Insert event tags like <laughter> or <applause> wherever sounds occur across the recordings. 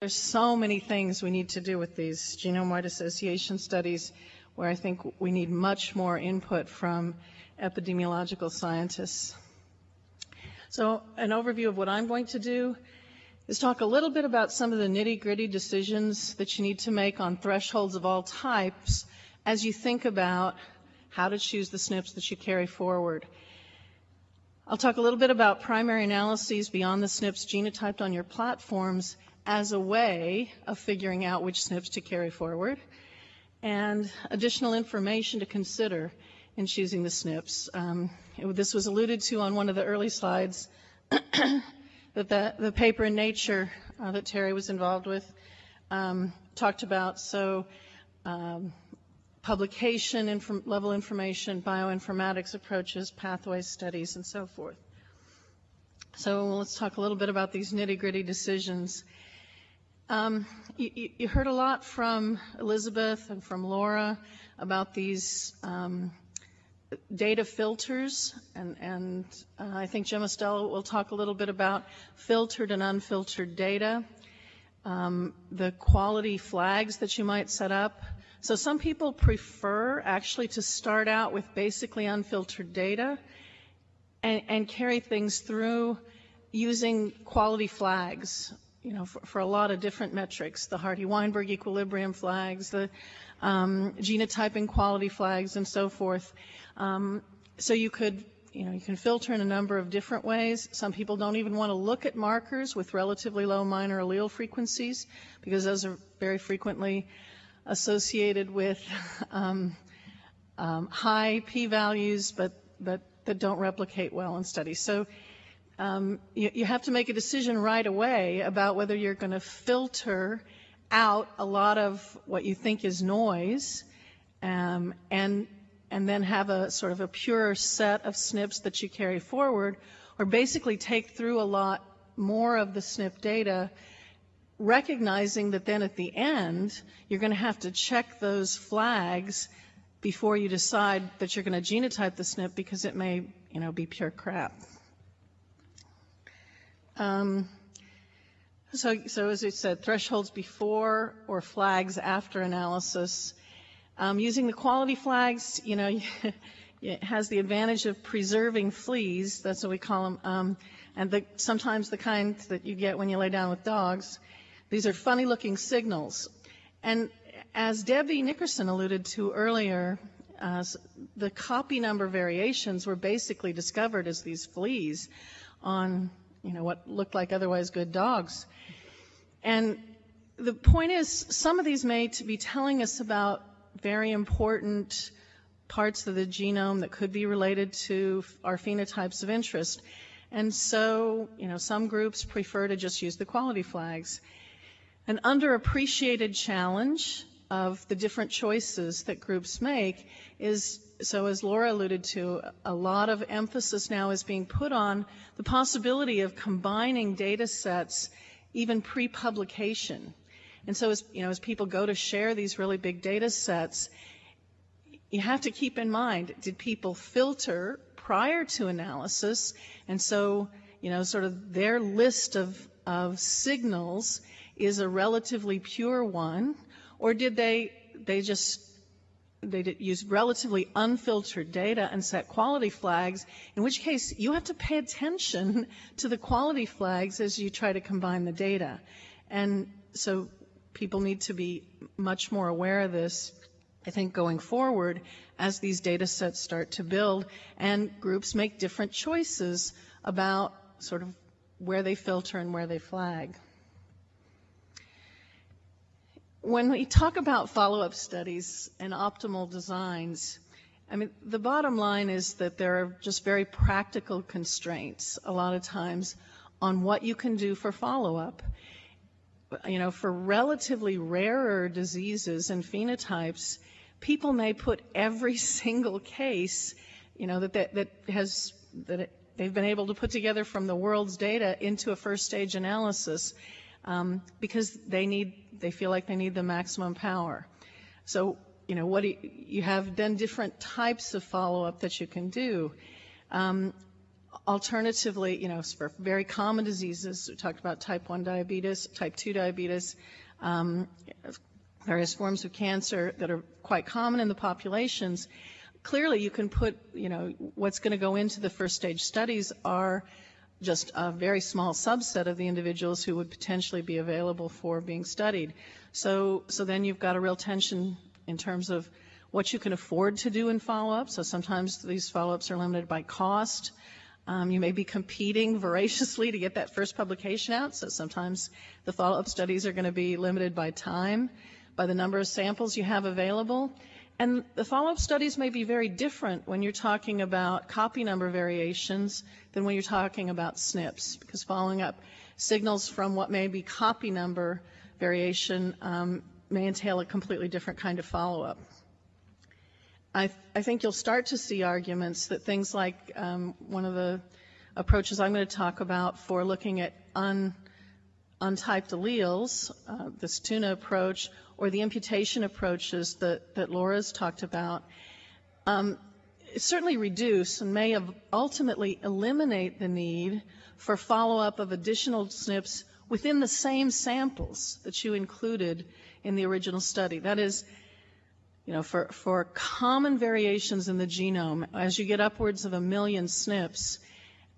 There's so many things we need to do with these genome-wide association studies where I think we need much more input from epidemiological scientists. So an overview of what I'm going to do is talk a little bit about some of the nitty-gritty decisions that you need to make on thresholds of all types as you think about how to choose the SNPs that you carry forward. I'll talk a little bit about primary analyses beyond the SNPs genotyped on your platforms as a way of figuring out which SNPs to carry forward, and additional information to consider in choosing the SNPs. Um, it, this was alluded to on one of the early slides, <clears throat> that the, the, paper in Nature uh, that Terry was involved with um, talked about. So um, publication inf- level information, bioinformatics approaches, pathway studies, and so forth. So let's talk a little bit about these nitty gritty decisions. Um, you, you, heard a lot from Elizabeth and from Laura about these um, data filters, and, and uh, I think Jim Ostell will talk a little bit about filtered and unfiltered data, um, the quality flags that you might set up. So some people prefer actually to start out with basically unfiltered data and, and carry things through using quality flags you know, for, for, a lot of different metrics, the Hardy-Weinberg equilibrium flags, the um, genotyping quality flags, and so forth. Um, so you could, you know, you can filter in a number of different ways. Some people don't even want to look at markers with relatively low minor allele frequencies because those are very frequently associated with um, um high p-values, but but that don't replicate well in studies. So um, you, you, have to make a decision right away about whether you're going to filter out a lot of what you think is noise um, and and then have a sort of a pure set of SNPs that you carry forward, or basically take through a lot more of the SNP data, recognizing that then at the end you're going to have to check those flags before you decide that you're going to genotype the SNP because it may, you know, be pure crap. Um, so, so as I said, thresholds before or flags after analysis. Um, using the quality flags, you know, <laughs> it has the advantage of preserving fleas. That's what we call them. Um, and the, sometimes the kind that you get when you lay down with dogs. These are funny-looking signals. And as Debbie Nickerson alluded to earlier, uh, the copy number variations were basically discovered as these fleas on you know, what looked like otherwise good dogs. And the point is, some of these may be telling us about very important parts of the genome that could be related to our phenotypes of interest. And so, you know, some groups prefer to just use the quality flags. An underappreciated challenge of the different choices that groups make is so as Laura alluded to, a lot of emphasis now is being put on the possibility of combining data sets even pre-publication. And so as, you know, as people go to share these really big data sets, you have to keep in mind, did people filter prior to analysis? And so, you know, sort of their list of, of signals is a relatively pure one, or did they, they just they use relatively unfiltered data and set quality flags, in which case you have to pay attention <laughs> to the quality flags as you try to combine the data. And so people need to be much more aware of this, I think, going forward as these data sets start to build and groups make different choices about sort of where they filter and where they flag when we talk about follow-up studies and optimal designs, I mean, the bottom line is that there are just very practical constraints a lot of times on what you can do for follow-up. You know, for relatively rarer diseases and phenotypes, people may put every <laughs> single case, you know, that, that, that has, that it, they've been able to put together from the world's data into a first stage analysis um, because they need, they feel like they need the maximum power. So, you know, what you, you, have then different types of follow-up that you can do. Um, alternatively, you know, for very common diseases, we talked about type 1 diabetes, type 2 diabetes, um, various forms of cancer that are quite common in the populations. Clearly, you can put, you know, what's going to go into the first stage studies are just a very small subset of the individuals who would potentially be available for being studied. So, so then you've got a real tension in terms of what you can afford to do in follow-up. So sometimes these follow-ups are limited by cost. Um, you may be competing <laughs> voraciously to get that first publication out. So sometimes the follow-up studies are going to be limited by time, by the number of samples you have available. And the follow-up studies may be very different when you're talking about copy number variations than when you're talking about SNPs, because following up signals from what may be copy number variation um, may entail a completely different kind of follow-up. I, I, think you'll start to see arguments that things like um, one of the approaches I'm going to talk about for looking at un, untyped alleles, uh, this tuna approach, or the imputation approaches that, that Laura's talked about, um, certainly reduce and may ultimately eliminate the need for follow-up of additional SNPs within the same samples that you included in the original study. That is, you know, for, for common variations in the genome, as you get upwards of a million SNPs,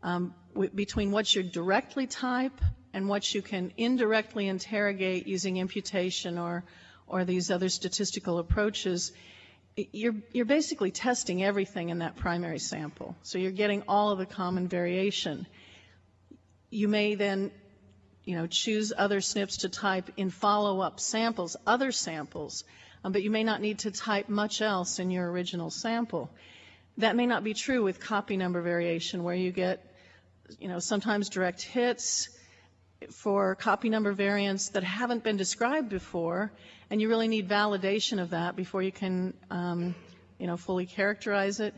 um, between what you directly type and what you can indirectly interrogate using imputation or or these other statistical approaches, you're, you're basically testing everything in that primary sample. So you're getting all of the common variation. You may then you know, choose other SNPs to type in follow-up samples, other samples, um, but you may not need to type much else in your original sample. That may not be true with copy number variation, where you get, you know, sometimes direct hits for copy number variants that haven't been described before, and you really need validation of that before you can, um, you know, fully characterize it.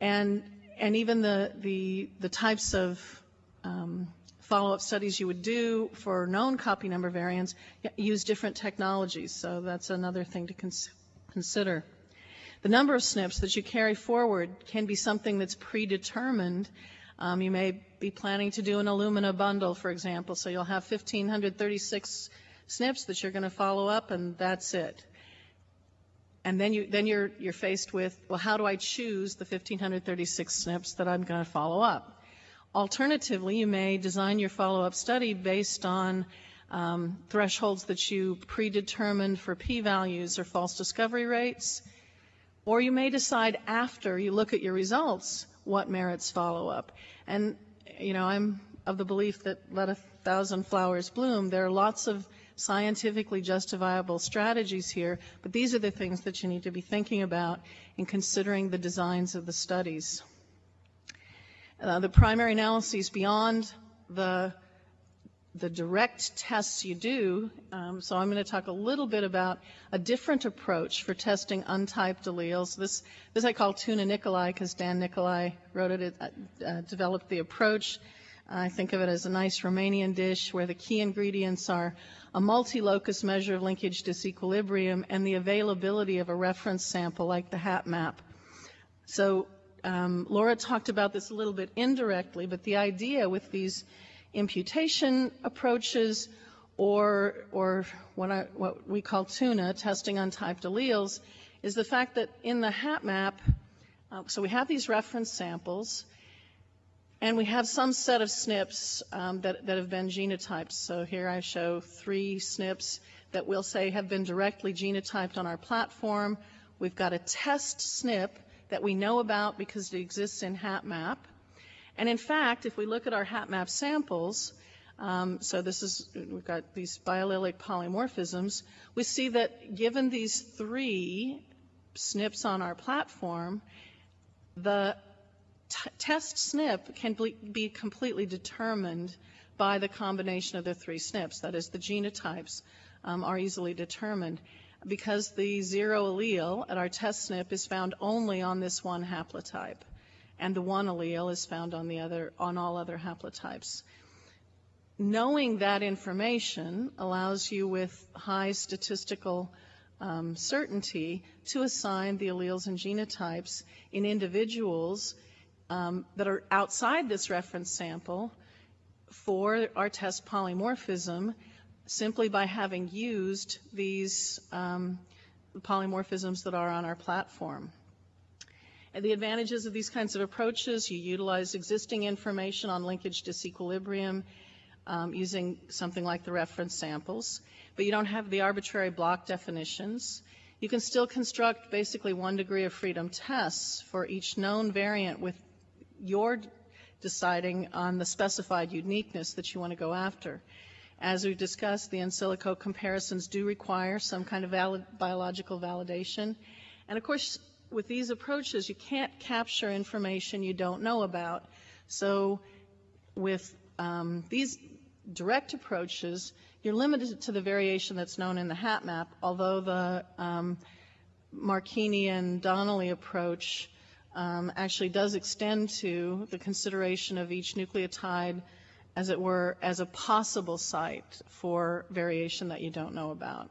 And and even the the the types of um, follow-up studies you would do for known copy number variants use different technologies. So that's another thing to cons consider. The number of SNPs that you carry forward can be something that's predetermined. Um, you may be planning to do an Illumina bundle, for example, so you'll have 1,536 SNPs that you're going to follow up, and that's it. And then you then you're you're faced with, well, how do I choose the 1,536 SNPs that I'm going to follow up? Alternatively, you may design your follow-up study based on um, thresholds that you predetermined for p-values or false discovery rates, or you may decide after you look at your results what merits follow-up. And you know, I'm of the belief that let a thousand flowers bloom. There are lots of scientifically justifiable strategies here, but these are the things that you need to be thinking about in considering the designs of the studies. Uh, the primary analyses beyond the the direct tests you do. Um, so I'm going to talk a little bit about a different approach for testing untyped alleles. This, this I call tuna Nicolae because Dan Nicolae wrote it, uh, developed the approach. I think of it as a nice Romanian dish where the key ingredients are a multi-locus measure of linkage disequilibrium and the availability of a reference sample like the HapMap. So um, Laura talked about this a little bit indirectly, but the idea with these imputation approaches or, or what, I, what we call tuna, testing untyped alleles, is the fact that in the HapMap, uh, so we have these reference samples, and we have some set of SNPs um, that, that have been genotyped. So here I show three SNPs that we'll say have been directly genotyped on our platform. We've got a test SNP that we know about because it exists in HapMap. And in fact, if we look at our HapMap samples, um, so this is, we've got these biallelic polymorphisms, we see that given these three SNPs on our platform, the test SNP can be completely determined by the combination of the three SNPs. That is, the genotypes um, are easily determined because the zero allele at our test SNP is found only on this one haplotype, and the one allele is found on the other on all other haplotypes. Knowing that information allows you with high statistical um, certainty to assign the alleles and genotypes in individuals um, that are outside this reference sample for our test polymorphism simply by having used these um, polymorphisms that are on our platform. The advantages of these kinds of approaches, you utilize existing information on linkage disequilibrium um, using something like the reference samples, but you don't have the arbitrary block definitions. You can still construct basically one degree of freedom tests for each known variant with your deciding on the specified uniqueness that you want to go after. As we've discussed, the in silico comparisons do require some kind of valid, biological validation. And of course, with these approaches, you can't capture information you don't know about. So with um, these direct approaches, you're limited to the variation that's known in the HapMap, although the um, Marchini and Donnelly approach um, actually does extend to the consideration of each nucleotide, as it were, as a possible site for variation that you don't know about.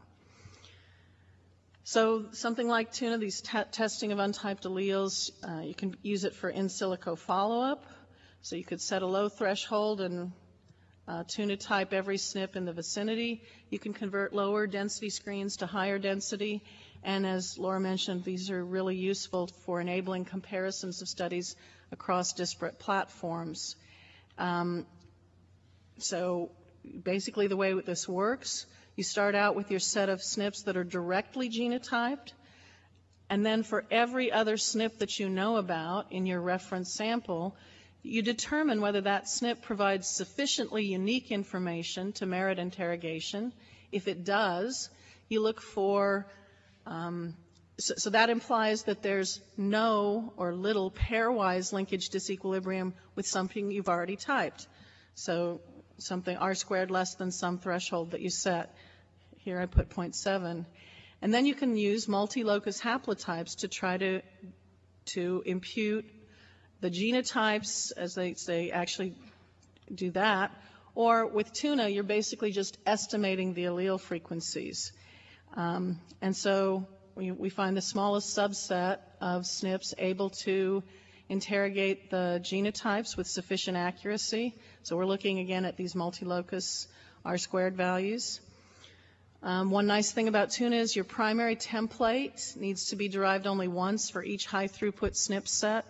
So something like tuna, these testing of untyped alleles, uh, you can use it for in silico follow-up. So you could set a low threshold and uh, tuna type every SNP in the vicinity. You can convert lower density screens to higher density. And as Laura mentioned, these are really useful for enabling comparisons of studies across disparate platforms. Um, so basically the way this works, you start out with your set of SNPs that are directly genotyped, and then for every other SNP that you know about in your reference sample, you determine whether that SNP provides sufficiently unique information to merit interrogation. If it does, you look for um, so, so, that implies that there's no or little pairwise linkage disequilibrium with something you've already typed. So something r squared less than some threshold that you set. Here I put 0.7. And then you can use multi-locus haplotypes to try to, to impute the genotypes as they, they actually do that. Or with tuna, you're basically just estimating the allele frequencies. Um, and so we, we, find the smallest subset of SNPs able to interrogate the genotypes with sufficient accuracy. So we're looking again at these multi-locus R-squared values. Um, one nice thing about tuna is your primary template needs to be derived only once for each high throughput SNP set.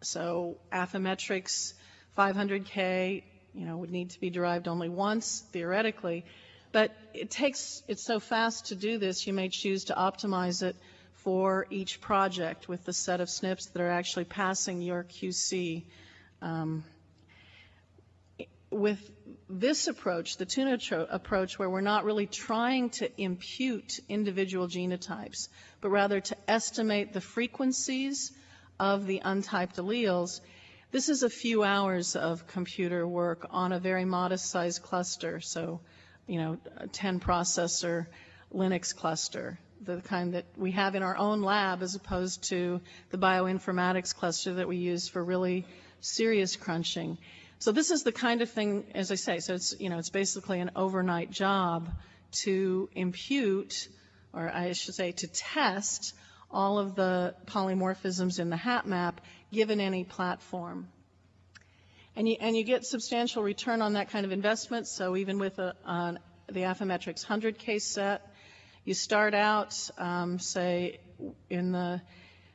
So Affymetrix 500K, you know, would need to be derived only once theoretically. But it takes, it's so fast to do this, you may choose to optimize it for each project with the set of SNPs that are actually passing your QC. Um, with this approach, the tuna approach, where we're not really trying to impute individual genotypes, but rather to estimate the frequencies of the untyped alleles, this is a few hours of computer work on a very modest sized cluster. So you know, a 10 processor Linux cluster, the kind that we have in our own lab as opposed to the bioinformatics cluster that we use for really serious crunching. So this is the kind of thing, as I say, so it's, you know, it's basically an overnight job to impute, or I should say to test all of the polymorphisms in the HapMap given any platform. And you, and you get substantial return on that kind of investment. So even with a, on the Affymetrix 100K set, you start out, um, say, in the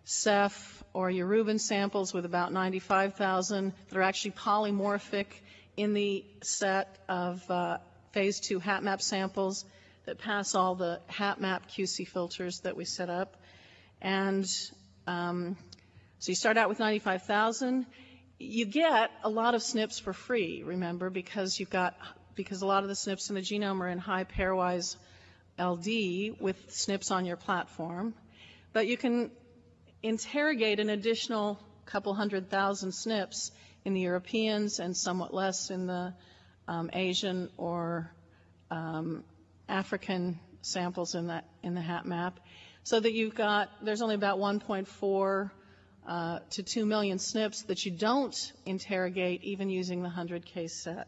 Ceph or Yoruban samples with about 95,000 that are actually polymorphic in the set of uh, phase two HapMap samples that pass all the HapMap QC filters that we set up. And um, so you start out with 95,000 you get a lot of SNPs for free, remember, because you've got because a lot of the SNPs in the genome are in high pairwise LD with SNPs on your platform. But you can interrogate an additional couple hundred thousand SNPs in the Europeans and somewhat less in the um, Asian or um, African samples in that in the HapMap, so that you've got there's only about 1.4 uh, to 2 million SNPs that you don't interrogate even using the 100K set.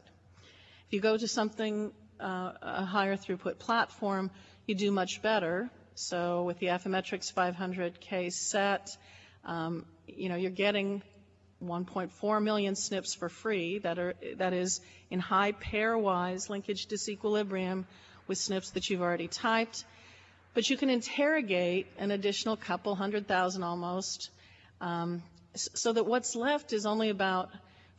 If you go to something, uh, a higher throughput platform, you do much better. So with the Affymetrix 500K set, um, you know, you're getting 1.4 million SNPs for free that are that is in high pairwise linkage disequilibrium with SNPs that you've already typed. But you can interrogate an additional couple hundred thousand almost, um, so that what's left is only about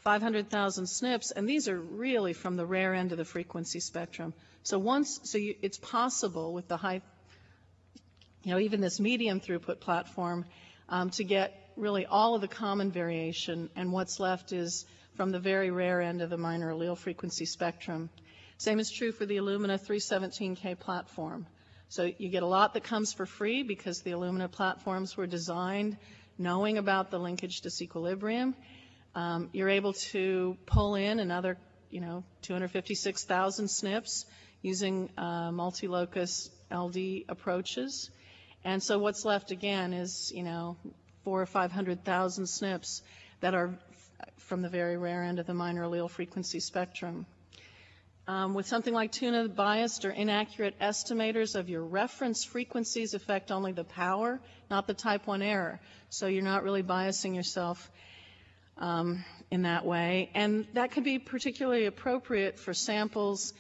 500,000 SNPs, and these are really from the rare end of the frequency spectrum. So once, so you, it's possible with the high, you know, even this medium throughput platform, um, to get really all of the common variation, and what's left is from the very rare end of the minor allele frequency spectrum. Same is true for the Illumina 317K platform. So you get a lot that comes for free because the Illumina platforms were designed knowing about the linkage disequilibrium. Um, you're able to pull in another, you know, 256,000 SNPs using uh, multi-locus LD approaches. And so what's left again is, you know, four or 500,000 SNPs that are from the very rare end of the minor allele frequency spectrum. Um, with something like tuna, biased or inaccurate estimators of your reference frequencies affect only the power, not the type 1 error. So you're not really biasing yourself um, in that way. And that can be particularly appropriate for samples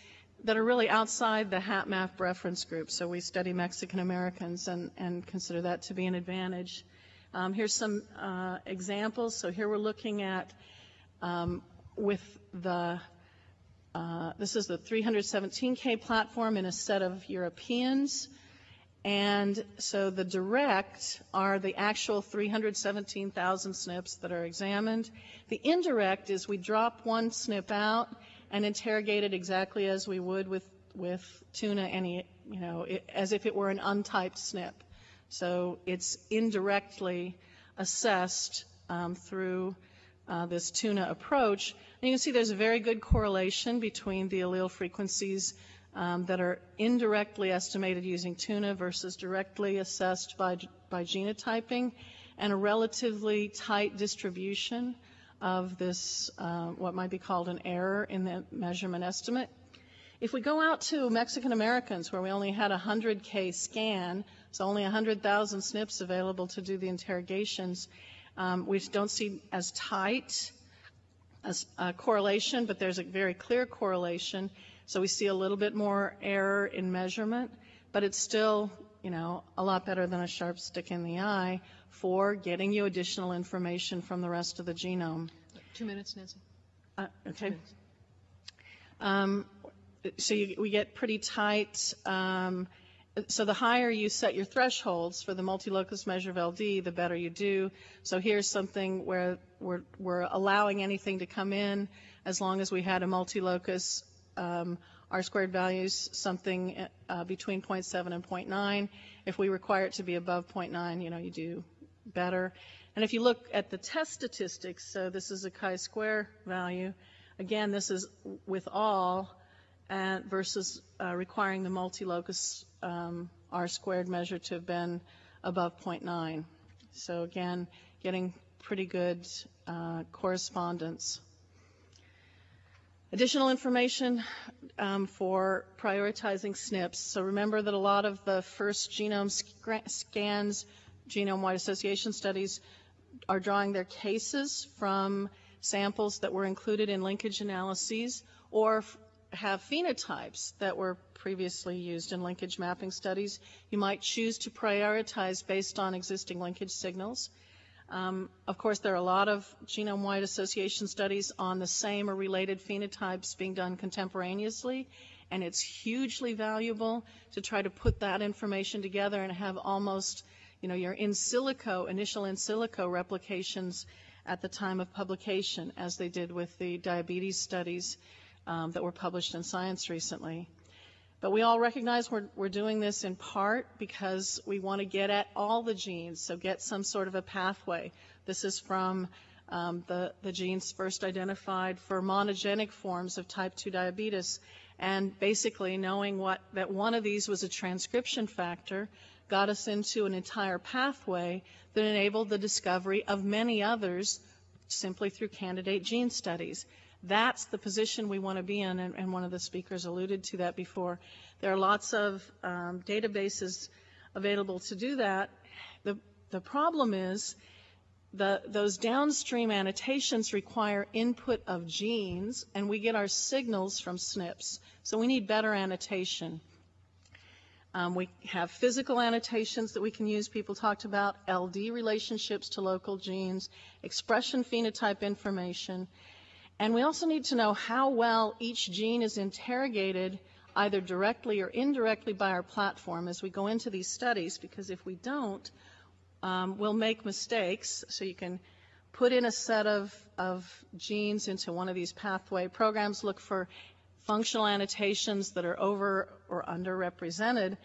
that are really outside the HapMap reference group. So we study Mexican Americans and, and consider that to be an advantage. Um, here's some uh, examples. So here we're looking at um, with the uh, this is the 317K platform in a set of Europeans. And so the direct are the actual 317,000 SNPs that are examined. The indirect is we drop one SNP out and interrogate it exactly as we would with, with tuna, any, you know, it, as if it were an untyped SNP. So it's indirectly assessed um, through uh, this tuna approach. And you can see there's a very good correlation between the allele frequencies um, that are indirectly estimated using tuna versus directly assessed by, by genotyping, and a relatively tight distribution of this, uh, what might be called an error in the measurement estimate. If we go out to Mexican Americans, where we only had a 100K scan, so only 100,000 SNPs available to do the interrogations, um, we don't see as tight as a correlation, but there's a very clear correlation so we see a little bit more error in measurement, but it's still, you know, a lot better than a sharp stick in the eye for getting you additional information from the rest of the genome. Two minutes, Nancy. Uh, okay. Um, so you, we get pretty tight. Um, so the higher you set your thresholds for the multi-locus measure of LD, the better you do. So here's something where we're, we're allowing anything to come in as long as we had a multi-locus um, R squared values something uh, between 0.7 and 0.9. If we require it to be above 0.9, you know, you do better. And if you look at the test statistics, so this is a chi-square value. Again, this is with all and versus uh, requiring the multi-locus um, R squared measure to have been above 0.9. So again, getting pretty good uh, correspondence. Additional information um, for prioritizing SNPs. So remember that a lot of the first genome scans, genome-wide association studies, are drawing their cases from samples that were included in linkage analyses or have phenotypes that were previously used in linkage mapping studies. You might choose to prioritize based on existing linkage signals. Um, of course, there are a lot of genome-wide association studies on the same or related phenotypes being done contemporaneously, and it's hugely valuable to try to put that information together and have almost, you know, your in silico, initial in silico replications at the time of publication, as they did with the diabetes studies um, that were published in Science recently. But we all recognize we're, we're doing this in part because we want to get at all the genes, so get some sort of a pathway. This is from um, the, the genes first identified for monogenic forms of type 2 diabetes. And basically knowing what, that one of these was a transcription factor got us into an entire pathway that enabled the discovery of many others simply through candidate gene studies. That's the position we want to be in, and, and, one of the speakers alluded to that before. There are lots of um, databases available to do that. The, the problem is the, those downstream annotations require input of genes, and we get our signals from SNPs. So we need better annotation. Um, we have physical annotations that we can use. People talked about LD relationships to local genes, expression phenotype information, and we also need to know how well each gene is interrogated either directly or indirectly by our platform as we go into these studies, because if we don't, um, we'll make mistakes. So you can put in a set of, of genes into one of these pathway programs, look for functional annotations that are over or underrepresented.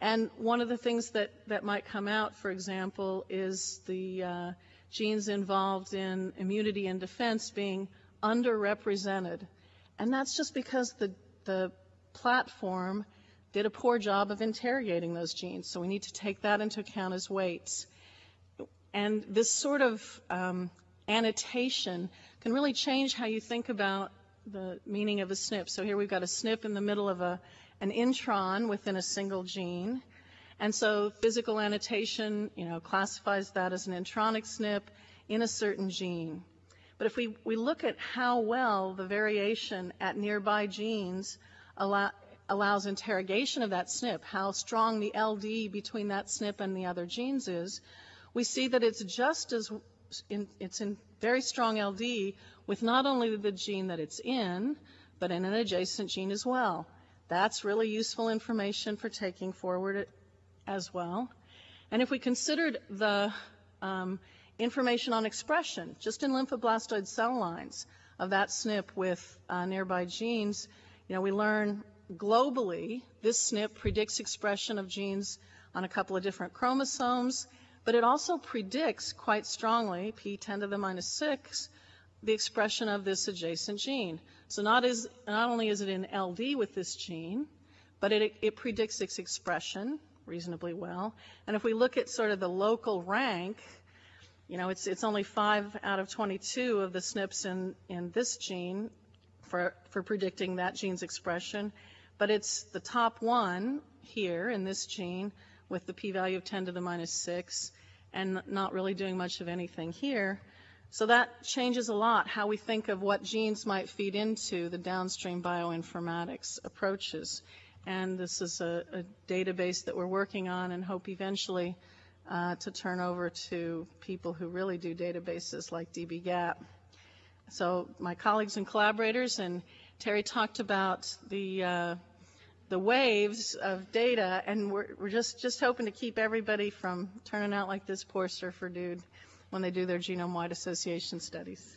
And one of the things that, that might come out, for example, is the uh, genes involved in immunity and defense being underrepresented. And that's just because the, the platform did a poor job of interrogating those genes. So we need to take that into account as weights. And this sort of um, annotation can really change how you think about the meaning of a SNP. So here we've got a SNP in the middle of a, an intron within a single gene. And so physical annotation, you know, classifies that as an intronic SNP in a certain gene. But if we, we look at how well the variation at nearby genes allow, allows interrogation of that SNP, how strong the LD between that SNP and the other genes is, we see that it's just as, in, it's in very strong LD with not only the gene that it's in, but in an adjacent gene as well. That's really useful information for taking forward as well. And if we considered the um, information on expression, just in lymphoblastoid cell lines of that SNP with uh, nearby genes, you know, we learn globally this SNP predicts expression of genes on a couple of different chromosomes, but it also predicts quite strongly, p10 to the minus 6, the expression of this adjacent gene. So not, is, not only is it in LD with this gene, but it, it predicts its expression reasonably well. And if we look at sort of the local rank you know, it's, it's only 5 out of 22 of the SNPs in, in this gene for, for predicting that gene's expression, but it's the top one here in this gene with the p-value of 10 to the minus 6 and not really doing much of anything here. So that changes a lot how we think of what genes might feed into the downstream bioinformatics approaches. And this is a, a database that we're working on and hope eventually uh, to turn over to people who really do databases like dbGaP. So my colleagues and collaborators and Terry talked about the uh, the waves of data, and we're, we're just just hoping to keep everybody from turning out like this poor surfer dude when they do their genome-wide association studies.